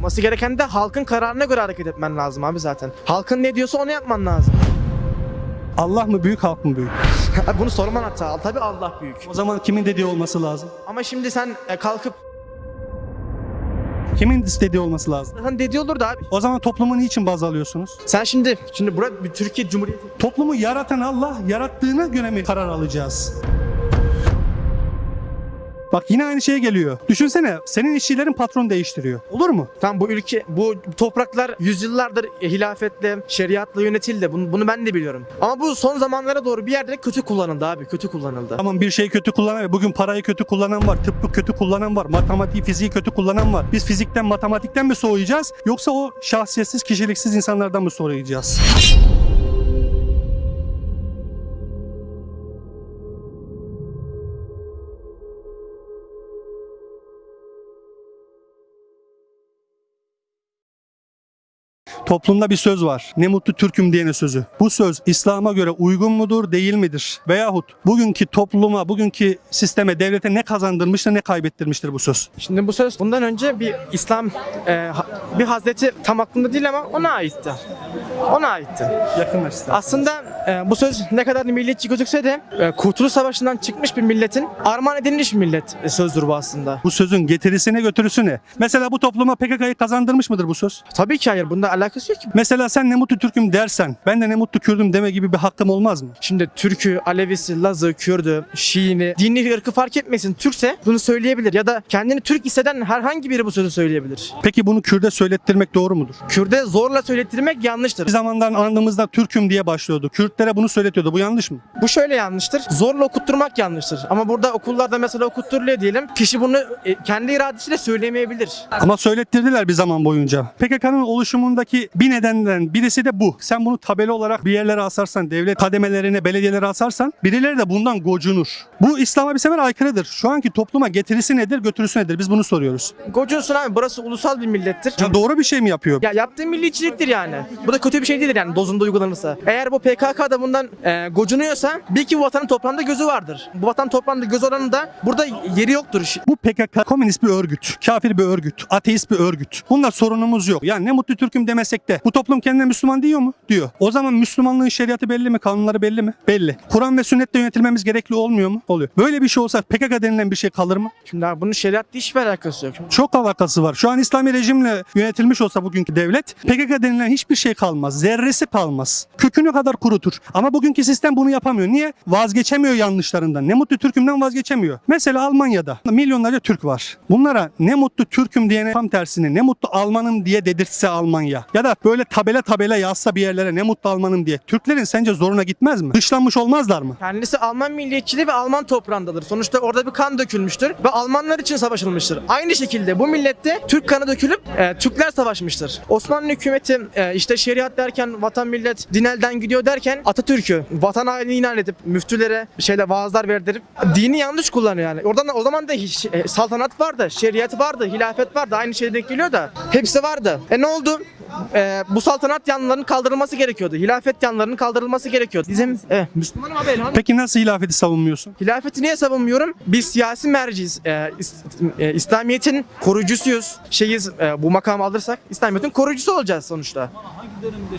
Olması gereken de halkın kararına göre hareket etmen lazım abi zaten. Halkın ne diyorsa onu yapman lazım. Allah mı büyük halk mı büyük? Bunu sorman hatta. Tabii Allah büyük. O zaman kimin dediği olması lazım? Ama şimdi sen e, kalkıp Kimin istediği olması lazım? zaten dediği olurdu abi. O zaman toplumu niçin baz alıyorsunuz? Sen şimdi şimdi burada bir Türkiye Cumhuriyeti Toplumu yaratan Allah, yarattığına göre mi karar alacağız? Bak yine aynı şeye geliyor. Düşünsene senin işçilerin patron değiştiriyor. Olur mu? Tam bu ülke, bu topraklar yüzyıllardır hilafetle, şeriatla yönetildi. Bunu, bunu ben de biliyorum. Ama bu son zamanlara doğru bir yerde kötü kullanıldı abi. Kötü kullanıldı. Tamam bir şeyi kötü kullanan bugün parayı kötü kullanan var, tıbbı kötü kullanan var, matematiği, fiziği kötü kullanan var. Biz fizikten, matematikten mi soğuyacağız yoksa o şahsiyetsiz, kişiliksiz insanlardan mı soğuyacağız? Toplumda bir söz var. Ne mutlu Türk'üm diyene sözü. Bu söz İslam'a göre uygun mudur, değil midir? Veyahut bugünkü topluma, bugünkü sisteme, devlete ne kazandırmıştır, ne kaybettirmiştir bu söz? Şimdi bu söz bundan önce bir İslam e, bir Hazreti tam aklımda değil ama ona aitti. Ona aitti. Yakınlaştı. Aslında e, bu söz ne kadar milliyetçi gözükse de e, Kurtuluş Savaşı'ndan çıkmış bir milletin armağan edilmiş bir millet e, sözdür bu aslında. Bu sözün getirisine götürüsü ne? Mesela bu topluma PKK'yı kazandırmış mıdır bu söz? Tabii ki hayır. Bunda alakası yok ki. Mesela sen ne mutlu Türk'üm dersen ben de ne mutlu Kürdüm deme gibi bir hakkım olmaz mı? Şimdi Türk'ü, Alevisi, Laz'ı, Kürd'ü, Şii'ni, dini ırkı fark etmesin. Türkse bunu söyleyebilir ya da kendini Türk hisseden herhangi biri bu sözü söyleyebilir. Peki bunu Kürt'e söylettirmek doğru mudur? Kürt'e zorla söylettirmek yanlıştır. Bir zamandan andığımızda Türk'üm diye başlıyordu. Kürtlere bunu söyletiyordu. Bu yanlış mı? Bu şöyle yanlıştır. Zorla okutturmak yanlıştır. Ama burada okullarda mesela okutturuluyor diyelim. Kişi bunu e, kendi iradesiyle söylemeyebilir. Ama söylettirdiler bir zaman boyunca. PKK'nın oluşumundaki bir nedenden birisi de bu. Sen bunu tabela olarak bir yerlere asarsan, devlet kademelerine, belediyelere asarsan birileri de bundan gocunur. Bu İslam'a bir sefer aykırıdır. Şu anki topluma getirisi nedir, götürüsü nedir? Biz bunu soruyoruz. Gocunsun abi burası ulusal bir millettir. Ya doğru bir şey mi yapıyor? Ya yaptığı milliyetçiliktir yani. Bu da kötü bir şey değildir yani dozunda uygulanırsa. Eğer bu PKK da bundan e, gocunuyorsa bil ki bu vatanın toprağında gözü vardır. Bu vatan toprağında göz olanın da burada yeri yoktur. Bu PKK komünist bir örgüt, kafir bir örgüt, ateist bir örgüt. Bunda sorunumuz yok. Yani ne mutlu Türk'üm demesek de bu toplum kendine Müslüman diyor mu? Diyor. O zaman Müslümanlığın şeriatı belli mi? Kanunları belli mi? Belli. Kur'an ve sünnetle yönetilmemiz gerekli olmuyor mu? Oluyor. Böyle bir şey olsa PKK denilen bir şey kalır mı? Şimdi abi bunun şeriatla hiçbir alakası yok. Çok alakası var. Şu an İslami rejimle yönetilmiş olsa bugünkü devlet PKK denilen hiçbir şey kalmaz. Zerresi kalmaz. Kökünü kadar kurutur. Ama bugünkü sistem bunu yapamıyor. Niye? Vazgeçemiyor yanlışlarından. Ne mutlu Türk'ümden vazgeçemiyor. Mesela Almanya'da milyonlarca Türk var. Bunlara ne mutlu Türk'üm diyene tam tersine ne mutlu Almanım diye dedirtse Almanya. Ya da böyle tabela tabela yazsa bir yerlere ne mutlu Almanım diye. Türklerin sence zoruna gitmez mi? Dışlanmış olmazlar mı? Kendisi Alman milliyetçiliği ve Alman toprağındadır. Sonuçta orada bir kan dökülmüştür ve Almanlar için savaşılmıştır. Aynı şekilde bu millette Türk kanı dökülüp e, Türkler savaşmıştır. Osmanlı hükümeti e, işte şeriat derken vatan millet din elden gidiyor derken Atatürk'ü vatan haini ilan edip müftülere şeyle vaazlar verdirip dini yanlış kullanıyor yani. Oradan o zaman da hiç- e, saltanat vardı, şeriat vardı, hilafet vardı. Aynı şey denk geliyor da hepsi vardı. E ne oldu? E, bu saltanat yanlarının kaldırılması gerekiyordu. Hilafet yanlarının kaldırılması gerekiyordu. Bizim e, Müslümanım abi elhamdülillah. Peki nasıl hilafeti savunmuyorsun? Hilafeti niye savunmuyorum? Biz siyasi merciyiz. Ee, is- e, İslamiyet'in koruyucusuyuz. Şeyiz e, bu makamı alırsak İslamiyet'in koruyucusu olacağız sonuçta.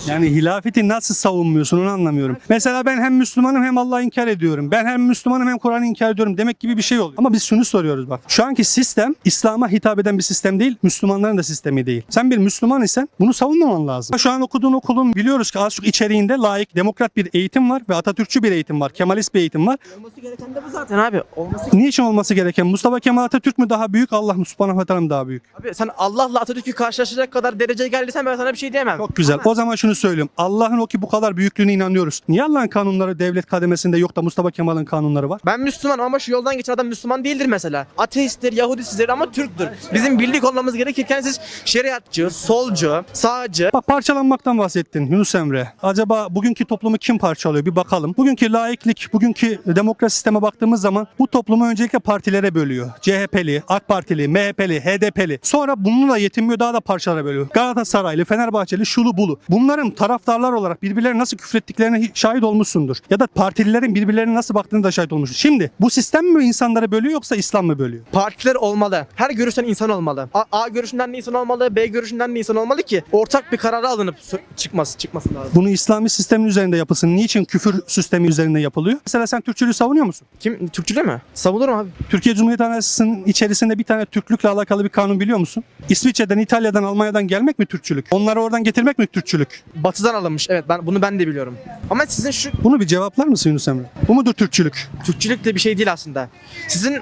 Yani hilafeti nasıl savunmuyorsun onu anlamıyorum. Mesela ben hem Müslümanım hem Allah'ı inkar ediyorum. Ben hem Müslümanım hem Kur'an'ı inkar ediyorum demek gibi bir şey oluyor. Ama biz şunu soruyoruz bak. Şu anki sistem İslam'a hitap eden bir sistem değil. Müslümanların da sistemi değil. Sen bir Müslüman isen bunu savunmaman lazım. Şu an okuduğun okulun biliyoruz ki az çok içeriğinde layık, demokrat bir eğitim var ve Atatürkçü bir eğitim var. Kemalist bir eğitim var. Olması gereken de bu zaten abi. Olması Niçin olması gereken? Mustafa Kemal Atatürk mü daha büyük, Allah subhanahu ve teala mı daha büyük? Abi sen Allah'la Atatürk'ü karşılaşacak kadar dereceye geldiysen ben sana bir şey diyemem. Çok güzel. O zaman şunu söylüyorum. Allah'ın o ki bu kadar büyüklüğüne inanıyoruz. Niye Allah'ın kanunları devlet kademesinde yok da Mustafa Kemal'in kanunları var? Ben Müslümanım ama şu yoldan geçen adam Müslüman değildir mesela. Ateisttir, Yahudisidir ama Türktür. Bizim birlik olmamız gerekirken siz şeriatçı, solcu, sağ sağcı, Bak parçalanmaktan bahsettin Yunus Emre. Acaba bugünkü toplumu kim parçalıyor bir bakalım. Bugünkü laiklik, bugünkü demokrasi sisteme baktığımız zaman bu toplumu öncelikle partilere bölüyor. CHP'li, AK Partili, MHP'li, HDP'li. Sonra bununla yetinmiyor daha da parçalara bölüyor. Galatasaraylı, Fenerbahçeli, şulu bulu. Bunların taraftarlar olarak birbirlerine nasıl küfrettiklerine hi- şahit olmuşsundur. Ya da partililerin birbirlerine nasıl baktığını da şahit olmuşsun. Şimdi bu sistem mi insanları bölüyor yoksa İslam mı bölüyor? partiler olmalı. Her görüşten insan olmalı. A, A görüşünden de insan olmalı, B görüşünden de insan olmalı ki ortak bir karara alınıp çıkması çıkması lazım. Bunu İslami sistemin üzerinde yapılsın. Niçin küfür sistemi üzerinde yapılıyor? Mesela sen Türkçülüğü savunuyor musun? Kim Türkçülü mü? Savunurum abi. Türkiye Cumhuriyeti Anayasası'nın içerisinde bir tane Türklükle alakalı bir kanun biliyor musun? İsviçre'den, İtalya'dan, Almanya'dan gelmek mi Türkçülük? Onları oradan getirmek mi Türkçülük? Batıdan alınmış. Evet ben bunu ben de biliyorum. Ama sizin şu Bunu bir cevaplar mısın Yunus Emre? Bu mudur Türkçülük? Türkçülük de bir şey değil aslında. Sizin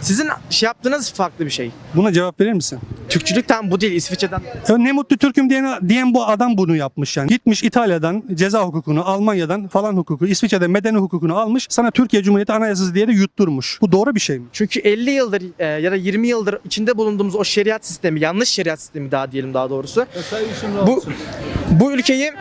sizin şey yaptığınız farklı bir şey. Buna cevap verir misin? Türkçülük tam bu değil İsviçre'den. Ya ne mutlu Türk'üm diyen, diyen bu adam bunu yapmış yani. Gitmiş İtalya'dan ceza hukukunu, Almanya'dan falan hukuku, İsviçre'den medeni hukukunu almış. Sana Türkiye Cumhuriyeti Anayasası diye de yutturmuş. Bu doğru bir şey mi? Çünkü 50 yıldır e, ya da 20 yıldır içinde bulunduğumuz o şeriat sistemi, yanlış şeriat sistemi daha diyelim daha doğrusu. Bu bu ülkeyi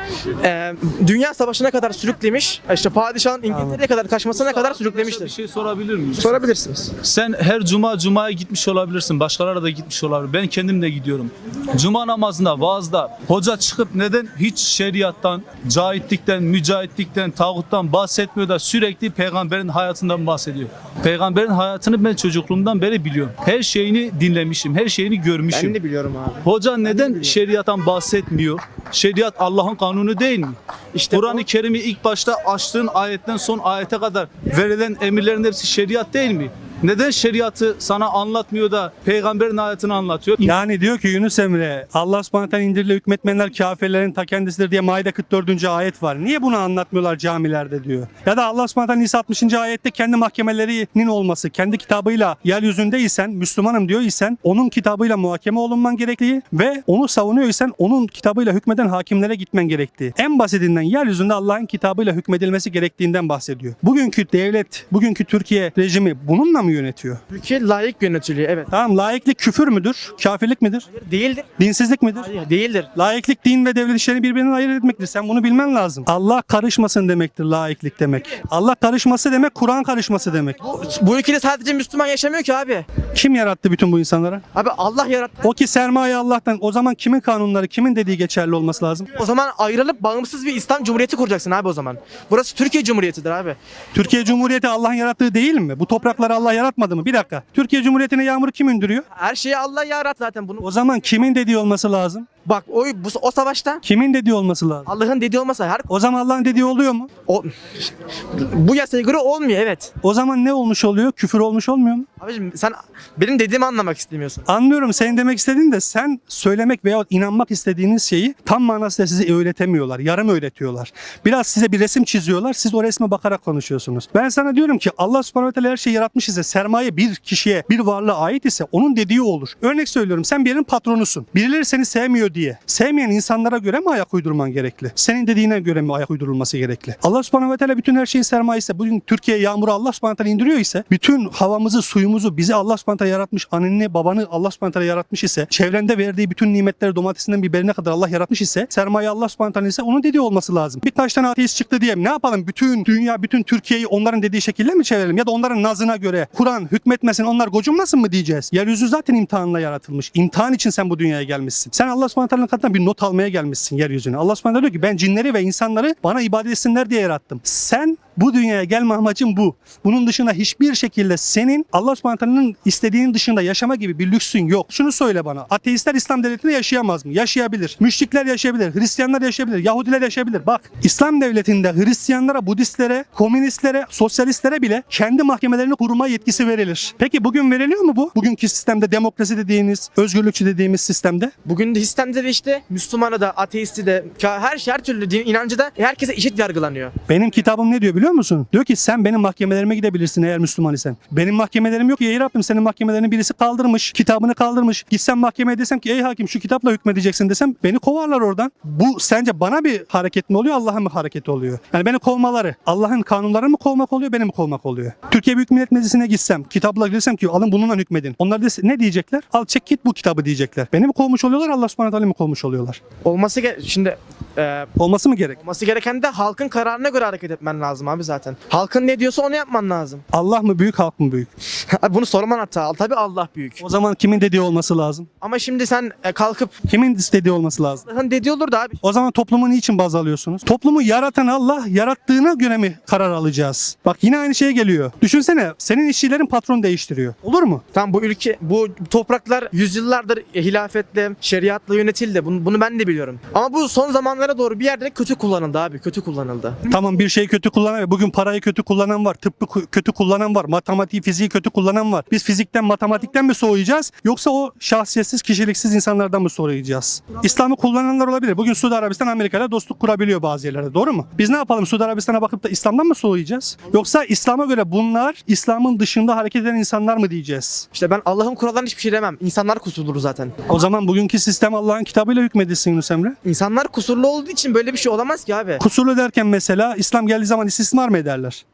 e, dünya savaşına kadar sürüklemiş. işte padişahın İngiltere'ye kadar kaçmasına kadar Bir sürüklemiştir. şey sorabilir miyim? Sorabilirsiniz. Sen her cuma cumaya gitmiş olabilirsin. Başkaları da gitmiş olabilir. Ben kendim de gidiyorum. Cuma namazında, vaazda hoca çıkıp neden hiç şeriattan, cahitlikten, mücahitlikten, tağuttan bahsetmiyor da sürekli peygamberin hayatından bahsediyor. Peygamberin hayatını ben çocukluğumdan beri biliyorum. Her şeyini dinlemişim, her şeyini görmüşüm. Ben de biliyorum abi. Hoca neden şeriattan bahsetmiyor? Şeriat Allah'ın kanunu değil mi? İşte Kur'an-ı Kerim'i ilk başta açtığın ayetten son ayete kadar verilen emirlerin hepsi şeriat değil mi? Neden şeriatı sana anlatmıyor da peygamberin hayatını anlatıyor? Yani diyor ki Yunus Emre Allah subhanahu indiriyle hükmetmeyenler kafirlerin ta kendisidir diye Maide 44. ayet var. Niye bunu anlatmıyorlar camilerde diyor. Ya da Allah subhanahu Nisa 60. ayette kendi mahkemelerinin olması, kendi kitabıyla yeryüzündeysen, Müslümanım diyor isen onun kitabıyla muhakeme olunman gerektiği ve onu savunuyor isen onun kitabıyla hükmeden hakimlere gitmen gerektiği. En basitinden yeryüzünde Allah'ın kitabıyla hükmedilmesi gerektiğinden bahsediyor. Bugünkü devlet, bugünkü Türkiye rejimi bununla mı yönetiyor? Ülke layık yönetiliyor evet. Tamam laiklik küfür müdür? Kafirlik midir? Değildir. Dinsizlik midir? Hayır değildir. Laiklik din ve devlet işlerini birbirinden ayırt etmektir. Sen bunu bilmen lazım. Allah karışmasın demektir laiklik demek. Allah karışması demek Kur'an karışması demek. Bu ülkede sadece Müslüman yaşamıyor ki abi. Kim yarattı bütün bu insanları? Abi Allah yarattı. O ki sermaye Allah'tan. O zaman kimin kanunları, kimin dediği geçerli olması lazım? O zaman ayrılıp bağımsız bir İslam Cumhuriyeti kuracaksın abi o zaman. Burası Türkiye Cumhuriyeti'dir abi. Türkiye Cumhuriyeti Allah'ın yarattığı değil mi? Bu toprakları Allah yaratmadı mı? Bir dakika. Türkiye Cumhuriyeti'ne yağmuru kim indiriyor? Her şeyi Allah yarattı zaten bunu. O zaman kimin dediği olması lazım? Bak o bu, o savaşta Kimin dediği olması lazım? Allah'ın dediği olmasa her O zaman Allah'ın dediği oluyor mu? o bu yasaya göre olmuyor evet. O zaman ne olmuş oluyor? Küfür olmuş olmuyor mu? Abicim sen benim dediğimi anlamak istemiyorsun. Anlıyorum senin demek istediğin de sen söylemek veya inanmak istediğiniz şeyi tam manasıyla size öğretemiyorlar. Yarım öğretiyorlar. Biraz size bir resim çiziyorlar. Siz o resme bakarak konuşuyorsunuz. Ben sana diyorum ki Allah subhanahu teala her şeyi yaratmış ise sermaye bir kişiye bir varlığa ait ise onun dediği olur. Örnek söylüyorum sen bir yerin patronusun. Birileri seni sevmiyor diye. Sevmeyen insanlara göre mi ayak uydurman gerekli? Senin dediğine göre mi ayak uydurulması gerekli? Allah subhanahu ve teala bütün her şeyin sermayesi. Bugün Türkiye yağmuru Allah subhanahu teala indiriyor ise bütün havamızı, suyumuzu bizi Allah subhanahu teala yaratmış. Anneni, babanı Allah subhanahu teala yaratmış ise çevrende verdiği bütün nimetleri domatesinden biberine kadar Allah yaratmış ise sermaye Allah subhanahu teala ise onun dediği olması lazım. Birkaç tane ateist çıktı diye ne yapalım? Bütün dünya, bütün Türkiye'yi onların dediği şekilde mi çevirelim? Ya da onların nazına göre Kur'an hükmetmesin onlar gocunmasın mı diyeceğiz? Yeryüzü zaten imtihanla yaratılmış. İmtihan için sen bu dünyaya gelmişsin. Sen Allah subhanahu teala'nın katından bir not almaya gelmişsin yeryüzüne. Allah subhanahu teala diyor ki ben cinleri ve insanları bana ibadet etsinler diye yarattım. Sen bu dünyaya gelme amacın bu. Bunun dışında hiçbir şekilde senin Allah subhanahu istediğinin dışında yaşama gibi bir lüksün yok. Şunu söyle bana. Ateistler İslam devletinde yaşayamaz mı? Yaşayabilir. Müşrikler yaşayabilir. Hristiyanlar yaşayabilir. Yahudiler yaşayabilir. Bak İslam devletinde Hristiyanlara, Budistlere, komünistlere, sosyalistlere bile kendi mahkemelerini kurma yetkisi verilir. Peki bugün veriliyor mu bu? Bugünkü sistemde demokrasi dediğimiz, özgürlükçü dediğimiz sistemde Bugün de sistemde de işte Müslümanı da ateisti de her her türlü din inancı da herkese eşit yargılanıyor. Benim kitabım ne diyor biliyor musun? Diyor ki sen benim mahkemelerime gidebilirsin eğer Müslüman isen. Benim mahkemelerim yok ya ey Rabbim senin mahkemelerini birisi kaldırmış. Kitabını kaldırmış. Gitsem mahkemeye desem ki ey hakim şu kitapla hükmedeceksin desem beni kovarlar oradan. Bu sence bana bir hareket mi oluyor Allah'ın mı hareketi oluyor? Yani beni kovmaları Allah'ın kanunlarını mı kovmak oluyor benim mi kovmak oluyor? Türkiye Büyük Millet Meclisi'ne gitsem kitapla desem ki alın bununla hükmedin. Onlar dese, ne diyecekler? Al çek git bu kitabı diyecekler. Beni mi kovmuş oluyorlar Allah subhanahu zalim olmuş oluyorlar. Olması ge- şimdi e, Olması mı gerek? olması gereken de halkın kararına göre hareket etmen lazım abi zaten. Halkın ne diyorsa onu yapman lazım. Allah mı büyük, halk mı büyük? Abi bunu sorman hatta. Tabii Allah büyük. O zaman kimin dediği olması lazım? Ama şimdi sen e, kalkıp Kimin istediği olması lazım? Allah'ın dediği olur da abi. O zaman toplumu niçin baz alıyorsunuz? Toplumu yaratan Allah, yarattığına göre mi karar alacağız? Bak yine aynı şeye geliyor. Düşünsene, senin işçilerin patron değiştiriyor. Olur mu? Tam bu ülke, bu topraklar yüzyıllardır hilafetle, şeriatla yönetildi. Bunu, bunu ben de biliyorum. Ama bu son zamanlara doğru bir yerde kötü kullanıldı abi. Kötü kullanıldı. Tamam bir şeyi kötü kullanan, bugün parayı kötü kullanan var, tıbbı kötü kullanan var, matematiği, fiziği kötü kullanan var. Biz fizikten, matematikten mi soğuyacağız yoksa o şahsiyetsiz, kişiliksiz insanlardan mı soğuyacağız? İslam'ı kullananlar olabilir. Bugün Suudi Arabistan Amerika ile dostluk kurabiliyor bazı yerlerde. Doğru mu? Biz ne yapalım? Suudi Arabistan'a bakıp da İslam'dan mı soğuyacağız? Yoksa İslam'a göre bunlar İslam'ın dışında hareket eden insanlar mı diyeceğiz? İşte ben Allah'ın kurallarına hiçbir şey demem. İnsanlar kusurludur zaten. O zaman bugünkü sistem Allah'ın kitabıyla hükmedilsin Yunus Emre. İnsanlar kusurlu olduğu için böyle bir şey olamaz ki abi. Kusurlu derken mesela İslam geldiği zaman istismar mı ederler?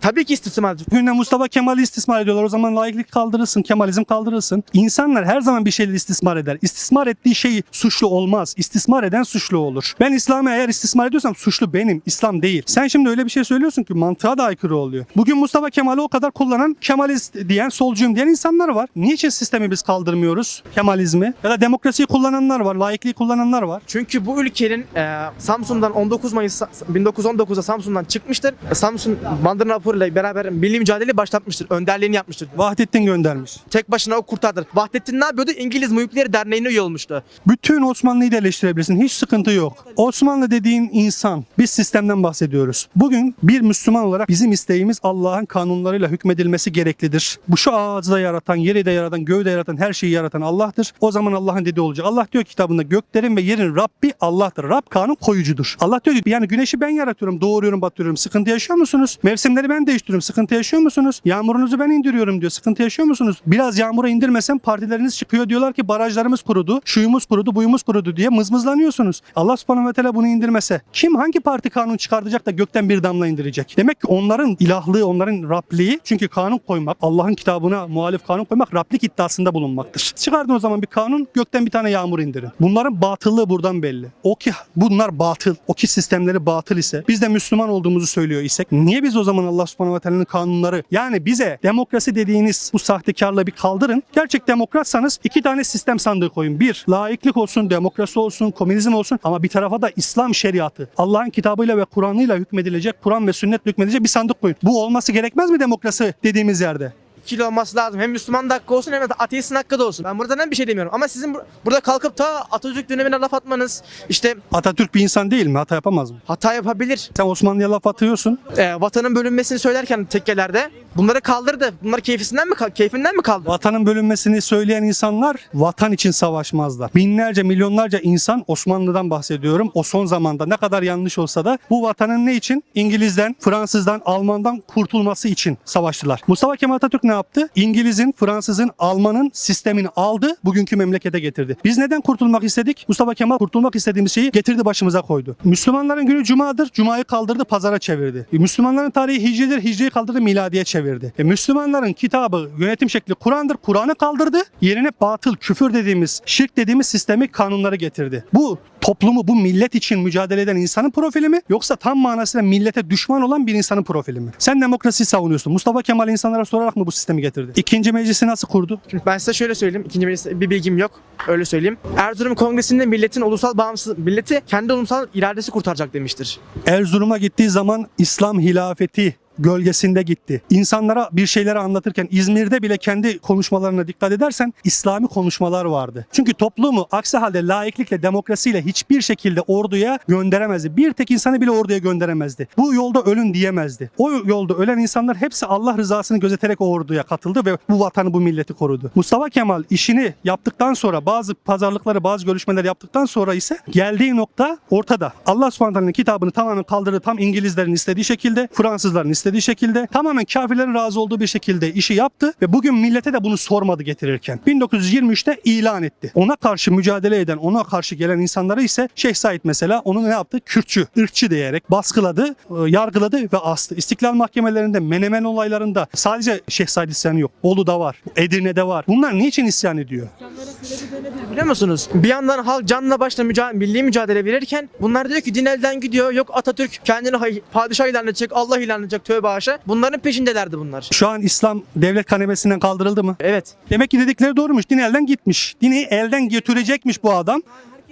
Tabii ki istismar. Bugün de Mustafa Kemal'i istismar ediyorlar. O zaman laiklik kaldırılsın, Kemalizm kaldırılsın. İnsanlar her zaman bir şeyleri istismar eder. İstismar ettiği şey suçlu olmaz. İstismar eden suçlu olur. Ben İslam'ı eğer istismar ediyorsam suçlu benim, İslam değil. Sen şimdi öyle bir şey söylüyorsun ki mantığa da aykırı oluyor. Bugün Mustafa Kemal'i o kadar kullanan Kemalist diyen, solcuyum diyen insanlar var. Niçin sistemi biz kaldırmıyoruz? Kemalizmi. Ya da demokrasiyi kullananlar var, laikliği kullananlar var. Çünkü bu ülkenin e, Samsun'dan 19 Mayıs 1919'da Samsun'dan çıkmıştır. Samsun Bandırma Rapor ile beraber milli mücadele başlatmıştır. Önderliğini yapmıştır. Vahdettin göndermiş. Tek başına o kurtardı. Vahdettin ne yapıyordu? İngiliz Muhipleri Derneği'ne üye olmuştu. Bütün Osmanlı'yı da eleştirebilirsin. Hiç sıkıntı yok. Osmanlı dediğin insan. Biz sistemden bahsediyoruz. Bugün bir Müslüman olarak bizim isteğimiz Allah'ın kanunlarıyla hükmedilmesi gereklidir. Bu şu ağacı da yaratan, yeri de yaratan, göğü de yaratan, her şeyi yaratan Allah'tır. O zaman Allah'ın dediği olacak. Allah diyor ki kitabında göklerin ve yerin Rabbi Allah'tır. Rab kanun koyucudur. Allah diyor ki yani güneşi ben yaratıyorum, doğuruyorum, batırıyorum. Sıkıntı yaşıyor musunuz? Mevsimleri ben değiştiriyorum. Sıkıntı yaşıyor musunuz? Yağmurunuzu ben indiriyorum diyor. Sıkıntı yaşıyor musunuz? Biraz yağmura indirmesem partileriniz çıkıyor diyorlar ki barajlarımız kurudu, şuyumuz kurudu, buyumuz kurudu diye mızmızlanıyorsunuz. Allah subhanahu ve teala bunu indirmese kim hangi parti kanun çıkartacak da gökten bir damla indirecek? Demek ki onların ilahlığı, onların Rabliği çünkü kanun koymak, Allah'ın kitabına muhalif kanun koymak Rablik iddiasında bulunmaktır. Çıkardın o zaman bir kanun, gökten bir tane yağmur indirin. Bunların batıllığı buradan belli. O ki bunlar batıl, o ki sistemleri batıl ise, biz de Müslüman olduğumuzu söylüyor isek, niye biz o zaman Allah subhanahu ve teala'nın kanunları, yani bize demokrasi dediğiniz bu sahtekarlığı bir kaldırın. Gerçek demokratsanız iki tane sistem sandığı koyun. Bir, laiklik olsun, demokrasi olsun, komünizm olsun ama bir tarafa da İslam şeriatı. Allah'ın kitabıyla ve Kur'an'ıyla hükmedilecek, Kur'an ve sünnetle hükmedilecek bir sandık koyun. Bu olması gerekmez mi demokrasi dediğimiz yerde? İkili olması lazım. Hem Müslüman da hakkı olsun hem de ateistin hakkı da olsun. Ben buradan bir şey demiyorum. Ama sizin bur- burada kalkıp ta Atatürk dönemine laf atmanız, işte Atatürk bir insan değil mi? Hata yapamaz mı? hata yapabilir. Sen Osmanlı'ya laf atıyorsun. E, vatanın bölünmesini söylerken tekkelerde bunları kaldırdı. Bunlar keyfisinden mi keyfinden mi kaldı? Vatanın bölünmesini söyleyen insanlar vatan için savaşmazlar. Binlerce, milyonlarca insan Osmanlı'dan bahsediyorum. O son zamanda ne kadar yanlış olsa da bu vatanın ne için? İngiliz'den, Fransız'dan, Alman'dan kurtulması için savaştılar. Mustafa Kemal Atatürk ne yaptı? İngiliz'in, Fransız'ın, Alman'ın sistemini aldı, bugünkü memlekete getirdi. Biz neden kurtulmak istedik? Mustafa Kemal kurtulmak istediğimiz şeyi getirdi başımıza koydu. Müslümanların günü Cuma'dır, Cuma'yı kaldırdı, pazara çevirdi. Müslümanların tarihi Hicri'dir, Hicri'yi kaldırdı, miladiye çevirdi. E, Müslümanların kitabı, yönetim şekli Kur'an'dır, Kur'an'ı kaldırdı, yerine batıl, küfür dediğimiz, şirk dediğimiz sistemi, kanunları getirdi. Bu toplumu, bu millet için mücadele eden insanın profili mi? Yoksa tam manasıyla millete düşman olan bir insanın profili mi? Sen demokrasiyi savunuyorsun. Mustafa Kemal insanlara sorarak mı bu sistemi getirdi? İkinci meclisi nasıl kurdu? Şimdi ben size şöyle söyleyeyim. İkinci meclis bir bilgim yok. Öyle söyleyeyim. Erzurum Kongresi'nde milletin ulusal bağımsız milleti kendi ulusal iradesi kurtaracak demiştir. Erzurum'a gittiği zaman İslam hilafeti gölgesinde gitti. İnsanlara bir şeyleri anlatırken İzmir'de bile kendi konuşmalarına dikkat edersen İslami konuşmalar vardı. Çünkü toplumu aksi halde laiklikle, demokrasiyle hiçbir şekilde orduya gönderemezdi. Bir tek insanı bile orduya gönderemezdi. Bu yolda ölün diyemezdi. O yolda ölen insanlar hepsi Allah rızasını gözeterek o orduya katıldı ve bu vatanı, bu milleti korudu. Mustafa Kemal işini yaptıktan sonra bazı pazarlıkları, bazı görüşmeler yaptıktan sonra ise geldiği nokta ortada. Allah subhanahu kitabını tamamen kaldırdı. Tam İngilizlerin istediği şekilde, Fransızların istediği şekilde, tamamen kafirlerin razı olduğu bir şekilde işi yaptı ve bugün millete de bunu sormadı getirirken. 1923'te ilan etti. Ona karşı mücadele eden, ona karşı gelen insanları ise Şeyh Said mesela onu ne yaptı? Kürtçü, ırkçı diyerek baskıladı, e, yargıladı ve astı. İstiklal mahkemelerinde, Menemen olaylarında sadece Şeyh Said isyanı yok. Bolu'da var, Edirne'de var. Bunlar niçin isyan ediyor? Biliyor musunuz? Bir yandan halk canla başla müca- milli mücadele verirken bunlar diyor ki din elden gidiyor. Yok Atatürk kendini padişah ilan edecek, Allah ilan edecek tövbe haşa. Bunların peşindelerdi bunlar. Şu an İslam devlet kanemesinden kaldırıldı mı? Evet. Demek ki dedikleri doğrumuş. Din elden gitmiş. Dini elden götürecekmiş bu adam.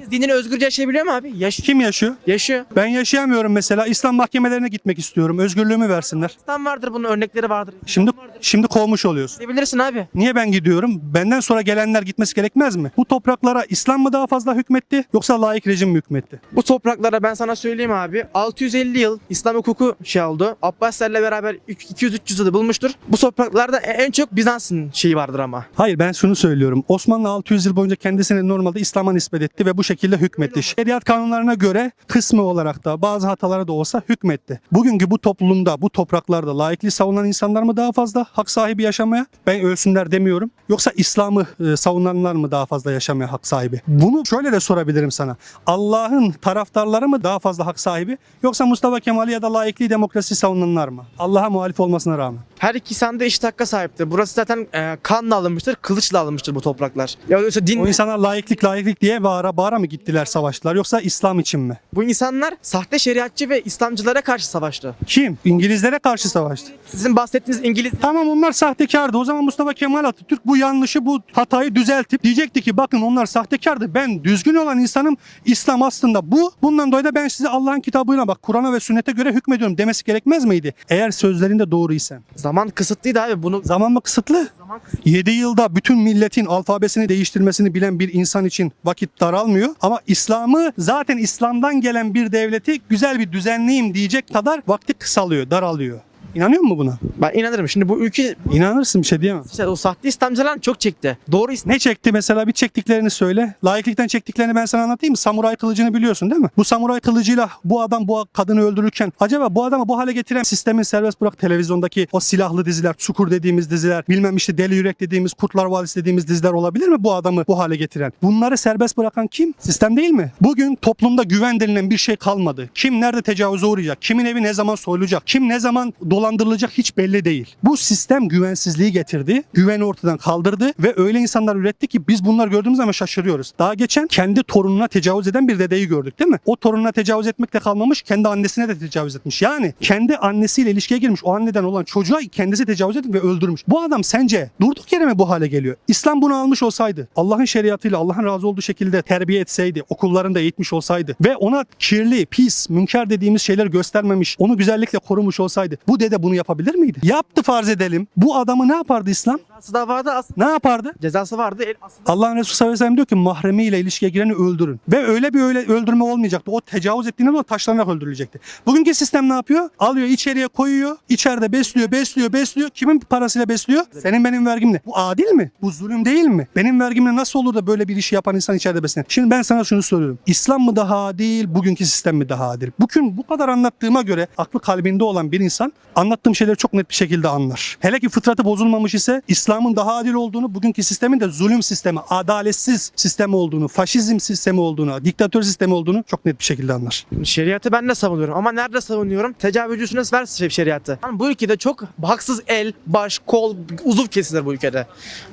Herkes dinini özgürce yaşayabiliyor mu abi? Yaş Kim yaşıyor? yaşıyor. Ben yaşayamıyorum mesela. İslam mahkemelerine gitmek istiyorum. Özgürlüğümü versinler. İslam vardır bunun örnekleri vardır. Şimdi şimdi kovmuş oluyorsun. Gidebilirsin abi. Niye ben gidiyorum? Benden sonra gelenler gitmesi gerekmez mi? Bu topraklara İslam mı daha fazla hükmetti yoksa laik rejim mi hükmetti? Bu topraklara ben sana söyleyeyim abi 650 yıl İslam hukuku şey oldu. Abbasilerle beraber 200-300 yılı bulmuştur. Bu topraklarda en çok Bizans'ın şeyi vardır ama. Hayır ben şunu söylüyorum. Osmanlı 600 yıl boyunca kendisini normalde İslam'a nispet etti ve bu şekilde hükmetti. Şeriat kanunlarına göre kısmı olarak da bazı hatalara da olsa hükmetti. Bugünkü bu toplumda, bu topraklarda laikliği savunan insanlar mı daha fazla hak sahibi yaşamaya? Ben ölsünler demiyorum. Yoksa İslam'ı e, savunanlar mı daha fazla yaşamaya hak sahibi? Bunu şöyle de sorabilirim sana. Allah'ın taraftarları mı daha fazla hak sahibi? Yoksa Mustafa Kemal'i ya da laikliği demokrasi savunanlar mı? Allah'a muhalif olmasına rağmen. Her iki insan da eşit hakka sahiptir. Burası zaten e, kanla alınmıştır, kılıçla alınmıştır bu topraklar. Ya yoksa din O insanlar laiklik laiklik diye bağıra bağıra mı gittiler savaştılar yoksa İslam için mi? bu insanlar sahte şeriatçı ve İslamcılara karşı savaştı. Kim? İngilizlere karşı savaştı. Sizin bahsettiğiniz İngiliz Tamam onlar sahtekardı. O zaman Mustafa Kemal Atatürk bu yanlışı, bu hatayı düzeltip diyecekti ki bakın onlar sahtekardı. Ben düzgün olan insanım. İslam aslında bu. Bundan dolayı da ben size Allah'ın kitabına bak Kur'an'a ve sünnete göre hükmediyorum demesi gerekmez miydi? Eğer sözlerinde doğruysa. Zaman kısıtlıydı abi. Bunu Zaman mı kısıtlı? zaman kısıtlı. 7 yılda bütün milletin alfabesini değiştirmesini bilen bir insan için vakit daralmıyor. Ama İslam'ı zaten İslam'dan gelen bir devleti güzel bir düzenleyeyim diyecek kadar vakti kısalıyor, daralıyor. İnanıyor musun buna? Ben inanırım. Şimdi bu ülke İnanırsın bir şey diyemem. işte o sahte İslamcılar çok çekti. Doğru İslam Ne çekti mesela bir çektiklerini söyle. Laiklikten çektiklerini ben sana anlatayım mı? Samuray kılıcını biliyorsun değil mi? Bu samuray kılıcıyla bu adam bu kadını öldürürken acaba bu adamı bu hale getiren sistemin serbest bırak televizyondaki o silahlı diziler, Çukur dediğimiz diziler, bilmem işte Deli Yürek dediğimiz, Kurtlar Vadisi dediğimiz diziler olabilir mi bu adamı bu hale getiren? Bunları serbest bırakan kim? Sistem değil mi? Bugün toplumda güven denilen bir şey kalmadı. Kim nerede tecavüze uğrayacak? Kimin evi ne zaman soyulacak? Kim ne zaman dolandırılacak hiç belli değil. Bu sistem güvensizliği getirdi. Güveni ortadan kaldırdı ve öyle insanlar üretti ki biz bunlar gördüğümüz zaman şaşırıyoruz. Daha geçen kendi torununa tecavüz eden bir dedeyi gördük değil mi? O torununa tecavüz etmekle kalmamış kendi annesine de tecavüz etmiş. Yani kendi annesiyle ilişkiye girmiş o anneden olan çocuğa kendisi tecavüz etmiş ve öldürmüş. Bu adam sence durduk yere mi bu hale geliyor? İslam bunu almış olsaydı, Allah'ın şeriatıyla Allah'ın razı olduğu şekilde terbiye etseydi, okullarında eğitmiş olsaydı ve ona kirli, pis, münker dediğimiz şeyler göstermemiş, onu güzellikle korumuş olsaydı bu dede bunu yapabilir miydi? Yaptı farz edelim. Bu adamı ne yapardı İslam? cezası da vardı aslında. Ne yapardı? Cezası vardı. El, aslında Allah'ın Resulü sallallahu aleyhi ve sellem diyor ki mahremiyle ilişkiye gireni öldürün. Ve öyle bir öyle öldürme olmayacaktı. O tecavüz ettiğinde de o taşlanarak öldürülecekti. Bugünkü sistem ne yapıyor? Alıyor içeriye koyuyor. içeride besliyor, besliyor, besliyor. Kimin parasıyla besliyor? Senin benim vergimle. Bu adil mi? Bu zulüm değil mi? Benim vergimle nasıl olur da böyle bir işi yapan insan içeride beslenir? Şimdi ben sana şunu soruyorum. İslam mı daha adil, bugünkü sistem mi daha adil? Bugün bu kadar anlattığıma göre aklı kalbinde olan bir insan anlattığım şeyleri çok net bir şekilde anlar. Hele ki fıtratı bozulmamış ise İslam'ın daha adil olduğunu, bugünkü sistemin de zulüm sistemi, adaletsiz sistem olduğunu, faşizm sistemi olduğunu, diktatör sistemi olduğunu çok net bir şekilde anlar. Şeriatı ben de savunuyorum ama nerede savunuyorum? Tecavüzcüsüne ver şeriatı. Yani bu ülkede çok haksız el, baş, kol, uzuv kesilir bu ülkede.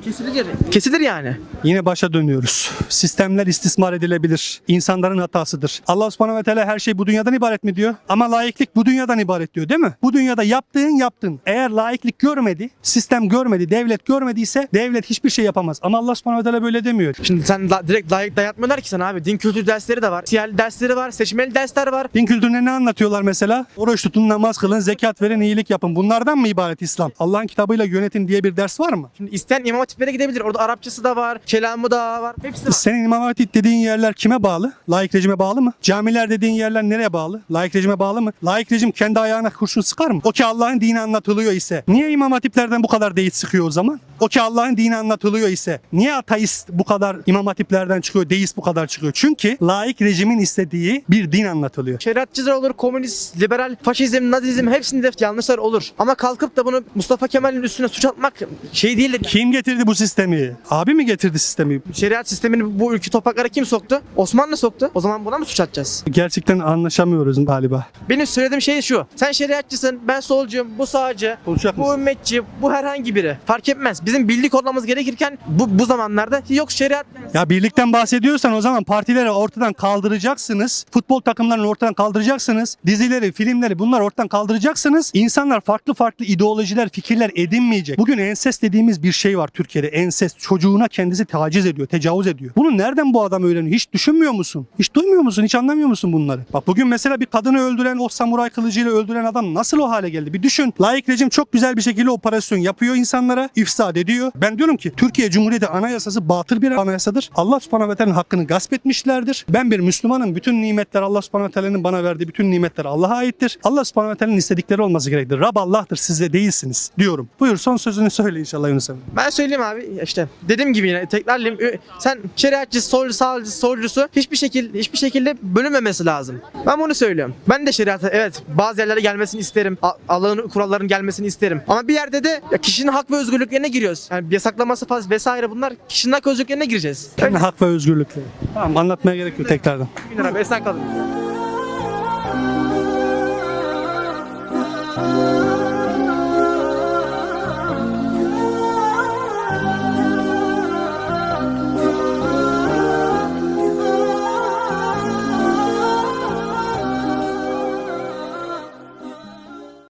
Kesilir. Kesilir yani. Yine başa dönüyoruz. Sistemler istismar edilebilir. İnsanların hatasıdır. Allah subhanahu ve teala her şey bu dünyadan ibaret mi diyor? Ama laiklik bu dünyadan ibaret diyor değil mi? Bu dünyada yaptığın yaptın. Eğer laiklik görmedi, sistem görmedi, devlet görmediyse devlet hiçbir şey yapamaz. Ama Allah subhanahu teala böyle demiyor. Şimdi sen la- direkt layık dayatmıyorlar ki sana abi. Din kültürü dersleri de var. Siyasi dersleri var. Seçmeli dersler var. Din kültürüne ne anlatıyorlar mesela? Oruç tutun, namaz kılın, zekat verin, iyilik yapın. Bunlardan mı ibaret İslam? Allah'ın kitabıyla yönetin diye bir ders var mı? Şimdi isteyen imam hatiplere gidebilir. Orada Arapçası da var. Kelamı da var. Hepsi var. Senin İmam Hatip dediğin yerler kime bağlı? Laik rejime bağlı mı? Camiler dediğin yerler nereye bağlı? Laik rejime bağlı mı? Laik rejim kendi ayağına kurşun sıkar mı? O ki Allah'ın dini anlatılıyor ise niye İmam Hatiplerden bu kadar deyit sıkıyor o zaman? O ki Allah'ın dini anlatılıyor ise niye ateist bu kadar İmam Hatiplerden çıkıyor, deist bu kadar çıkıyor? Çünkü laik rejimin istediği bir din anlatılıyor. Şeriatçılar olur, komünist, liberal, faşizm, nazizm hepsinde yanlışlar olur. Ama kalkıp da bunu Mustafa Kemal'in üstüne suç atmak şey değil. Kim getirdi bu sistemi? Abi mi getirdi sistemi? Şeriat sistemini bu ülke topraklara kim soktu? Osmanlı soktu. O zaman buna mı suç atacağız? Gerçekten anlaşamıyoruz galiba. Benim söylediğim şey şu. Sen şeriatçısın, ben solcu, bu sağcı, Konuşacak bu mısın? ümmetçi, bu herhangi biri. Fark etmez. Bizim birlik olmamız gerekirken bu, bu zamanlarda yok şeriat Ya birlikten bahsediyorsan o zaman partileri ortadan kaldıracaksınız. Futbol takımlarını ortadan kaldıracaksınız. Dizileri, filmleri bunlar ortadan kaldıracaksınız. İnsanlar farklı farklı ideolojiler, fikirler edinmeyecek. Bugün ensest dediğimiz bir şey var Türkiye'de. Ensest. Çocuğuna kendisi taciz ediyor, tecavüz ediyor. Bunu nereden bu adam öğreniyor? Hiç düşünmüyor musun? Hiç duymuyor musun? Hiç anlamıyor musun bunları? Bak bugün mesela bir kadını öldüren, o samuray kılıcıyla öldüren adam nasıl o hale geldi? Bir düşün. Layık rejim çok güzel bir şekilde operasyon yapıyor insanlara, ifsad ediyor. Ben diyorum ki Türkiye Cumhuriyeti Anayasası batıl bir anayasadır. Allah subhanahu ve teala'nın hakkını gasp etmişlerdir. Ben bir Müslümanım. Bütün nimetler Allah subhanahu ve teala'nın bana verdiği bütün nimetler Allah'a aittir. Allah subhanahu ve teala'nın istedikleri olması gerektir. Rab Allah'tır siz de değilsiniz diyorum. Buyur son sözünü söyle inşallah Yunus Emre. Ben söyleyeyim abi işte dediğim gibi yine tekrarlayayım sen şeriatçı, solcu, sağcı, solcusu hiçbir şekilde hiçbir şekilde bölünmemesi lazım. Ben bunu söylüyorum. Ben de şeriata evet bazı yerlere gelmesini isterim. Allah'ın kurallarının gelmesini isterim. Ama bir yerde de ya kişinin hak ve özgürlüklerine giriyoruz. Yani yasaklaması falan vesaire bunlar kişinin hak ve özgürlüklerine gireceğiz. Hak ve özgürlükleri. Tamam anlatmaya gerek yok tekrardan. Bin lira, esen kalın.